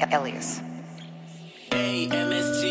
Elias. AMS